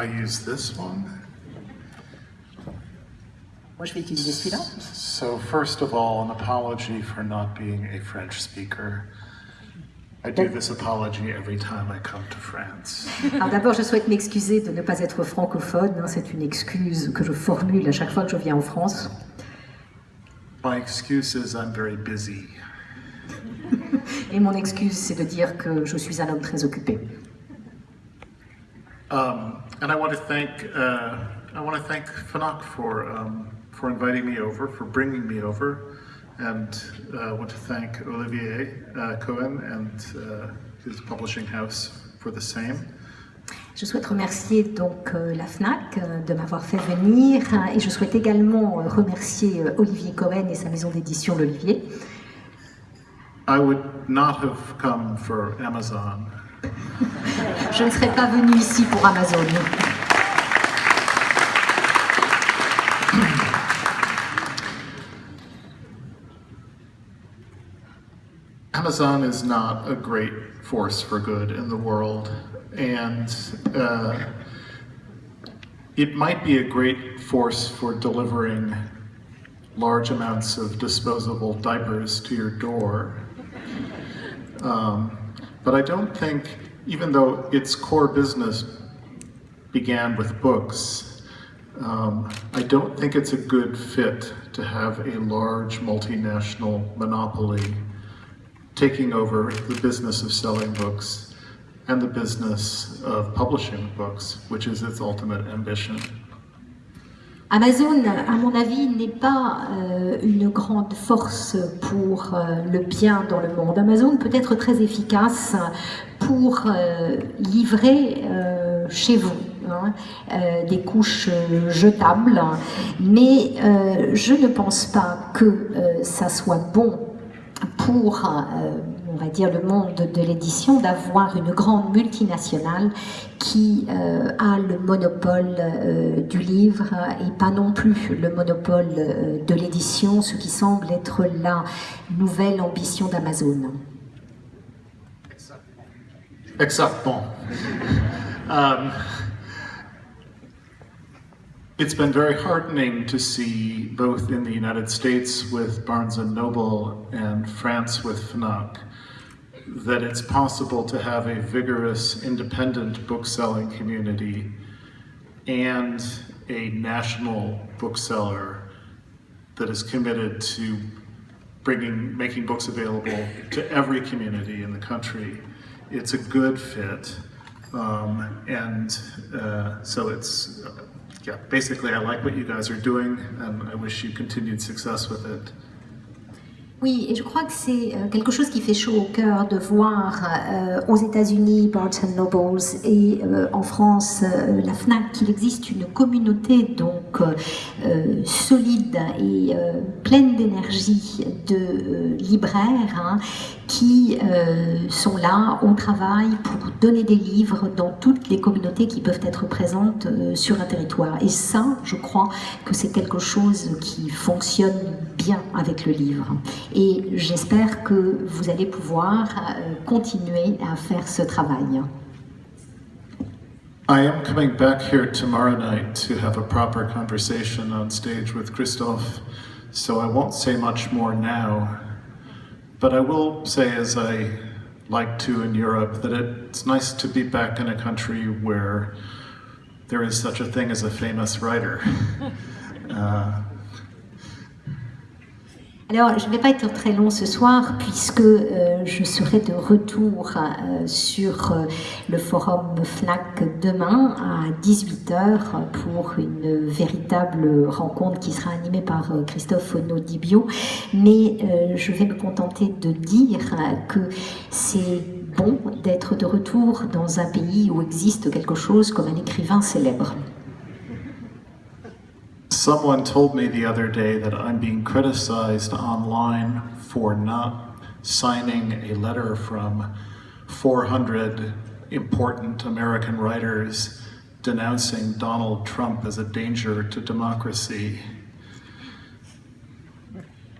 I use this one. Moi, je vais utiliser celui-là. So first of all, an apology for not being a French speaker. I do this apology every time I come to France. Alors d'abord, je souhaite m'excuser de ne pas être francophone. hein. C'est une excuse que je formule à chaque fois que je viens en France. My excuse is I'm very busy. Et mon excuse, c'est de dire que je suis un homme très occupé. Um, and I want to thank uh, I want to thank FNAC for um, for inviting me over, for bringing me over, and uh, I want to thank Olivier uh, Cohen and uh, his publishing house for the same. Je souhaite remercier donc euh, la FNAC euh, de m'avoir fait venir hein, et je souhaite également euh, remercier euh, Olivier Cohen et sa maison d'édition L'Olivier. I would not have come for Amazon Je ne serais pas venue ici pour Amazon. Amazon is not a great force for good in the world, and uh, it might be a great force for delivering large amounts of disposable diapers to your door. Um, but I don't think, even though its core business began with books, um, I don't think it's a good fit to have a large multinational monopoly taking over the business of selling books and the business of publishing books, which is its ultimate ambition. Amazon, à mon avis, n'est pas euh, une grande force pour euh, le bien dans le monde. Amazon peut être très efficace pour euh, livrer chez vous hein, des couches jetables, mais je ne pense pas que ça soit bon pour, va dire, le monde de l'édition d'avoir une grande multinationale qui euh, a le monopole euh, du livre et pas non plus le monopole euh, de l'édition, ce qui semble être la nouvelle ambition d'Amazon. Exactement. um, it's been very heartening to see both in the United States with Barnes and Noble and France with Fnac that it's possible to have a vigorous independent bookselling community and a national bookseller that is committed to bringing making books available to every community in the country. It's a good fit, um, and uh, so it's yeah. Basically, I like what you guys are doing, and I wish you continued success with it. Oui, et je crois que c'est euh, quelque chose qui fait chaud au cœur de voir euh, aux États-Unis Barnes Nobles et euh, en France la Fnac qu'il existe une communauté donc solide et pleine d'énergie de libraires hein, qui sont là au travail pour donner des livres dans toutes les communautés qui peuvent être présentes sur un territoire. Et ça, je crois que c'est quelque chose qui fonctionne bien avec le livre. Et j'espère que vous allez pouvoir euh, continuer à faire ce travail. I am coming back here tomorrow night to have a proper conversation on stage with Christophe, so I won't say much more now. But I will say, as I like to in Europe, that it's nice to be back in a country where there is such a thing as a famous writer. Uh, Alors, je ne vais pas être très long ce soir puisque euh, je serai de retour euh, sur euh, le forum FNAC demain à 18h pour une véritable rencontre qui sera animée par Christophe Nodibio. Mais je vais me contenter de dire que c'est bon d'être de retour dans un pays où existe quelque chose comme un écrivain célèbre. Someone told me the other day that I'm being criticized online for not signing a letter from 400 important American writers denouncing Donald Trump as a danger to democracy.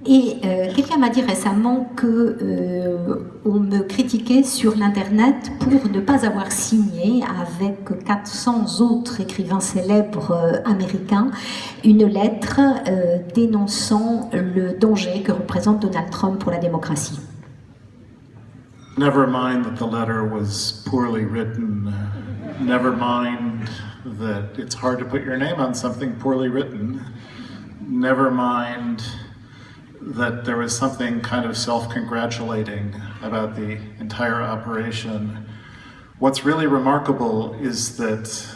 Et euh, quelqu'un m'a dit récemment que euh, on me critiquait sur l'internet pour ne pas avoir signé avec 400 autres écrivains célèbres euh, américains une lettre euh, dénonçant le danger que représente Donald Trump pour la démocratie. Never mind that the letter was poorly written. Never mind that it's hard to put your name on something poorly written. Never mind that there was something kind of self-congratulating about the entire operation. What's really remarkable is that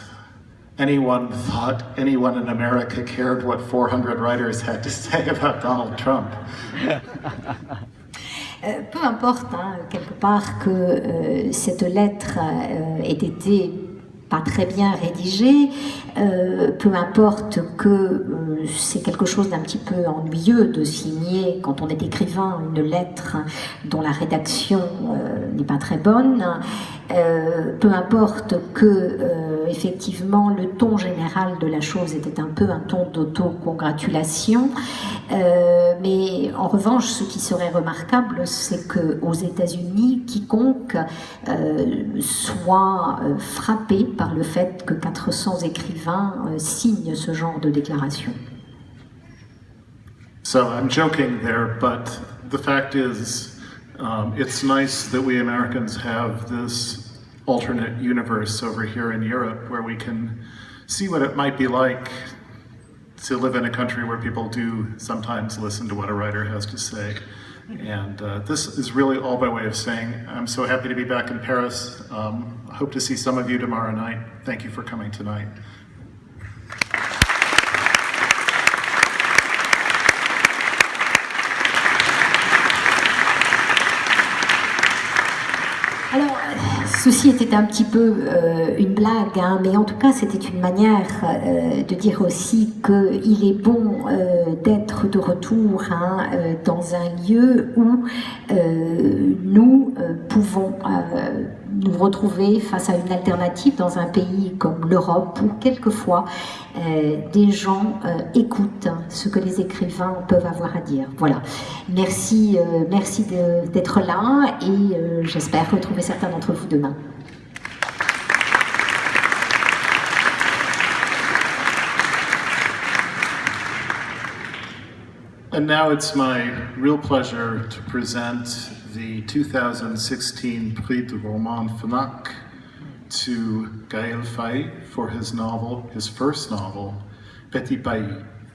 anyone thought anyone in America cared what 400 writers had to say about Donald Trump. Euh, peu importe, hein, quelque part, que euh, cette lettre euh, ait été pas très bien rédigée, euh, peu importe que euh, c'est quelque chose d'un petit peu ennuyeux de signer, quand on est écrivain, une lettre dont la rédaction euh, n'est pas très bonne, euh, peu importe que euh, effectivement le ton général de la chose était un peu un ton d'auto-congratulation, euh, mais en revanche, ce qui serait remarquable, c'est que aux États-Unis, quiconque euh, soit euh, frappé par le fait que 400 écrivains euh, signent ce genre de déclaration. So I'm joking there, but the fact is, um, it's nice that we Americans have this alternate universe over here in Europe where we can see what it might be like to live in a country where people do sometimes listen to what a writer has to say. And uh, this is really all by way of saying I'm so happy to be back in Paris. Um, I hope to see some of you tomorrow night. Thank you for coming tonight. Ceci était un petit peu euh, une blague, hein, mais en tout cas, c'était une manière euh, de dire aussi qu'il est bon euh, d'être de retour hein, dans un lieu où nous pouvons nous retrouver face à une alternative dans un pays comme l'Europe, où quelquefois euh, des gens euh, écoutent ce que les écrivains peuvent avoir à dire. Voilà. Merci, euh, merci d'être là et j'espère retrouver certains d'entre vous demain. And now it's my real pleasure to present the 2016 Prix du Roman Fnac to Gaël Faye for his novel, his first novel, Petit Pays.